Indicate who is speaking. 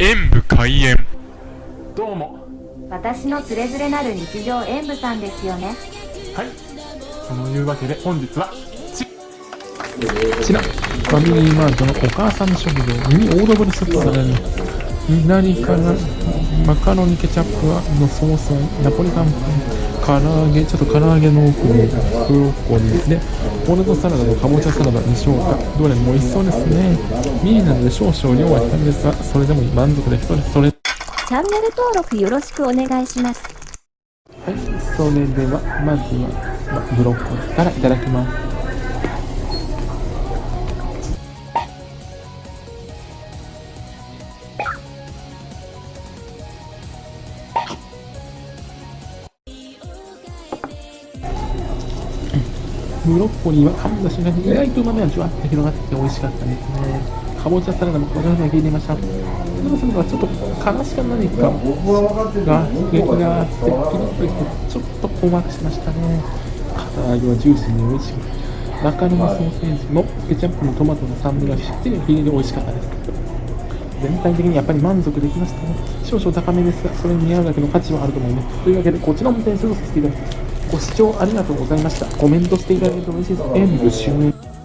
Speaker 1: 演武開演。
Speaker 2: どうも。
Speaker 3: 私のつれづれなる日常演舞さんですよね。
Speaker 2: はい。そのいうわけで本日はち
Speaker 4: こちら、ファミリーマートのお母さん食堂ミニオードブルスープサラダ左からマカロニケチャップのソースナポリタンパン唐揚げちょっと唐揚げの奥にブロッコリーですねポテトサラダとかぼちゃサラダにしょうか。どれも美味しそうですね。ミニなので少々量は控えめですがそれでも満足できそうですそれ。
Speaker 3: チャンネル登録よろしくお願いします。
Speaker 4: はい。それではまずはまブロッコリーからいただきますブロッコリーは噛んだ瞬間に意外と旨味がじゅわっと広がってきて美味しかったですね。かぼちゃサラダもこのように聞いてました。どうするのちょっと悲しか何かが刺激があって、ピリッときて、ちょっと困惑しましたね。唐揚げはジューシーに美味しく、マカロニソーセージもケチャップのトマトの酸味がしっかり非常に美味しかったです。全体的にやっぱり満足できましたね。少々高めですが、それに見合うだけの価値はあると思います。というわけで、こちらも点数をさせていただきます。ご視聴ありがとうございました。コメントしていただけると嬉しいです。演武終演。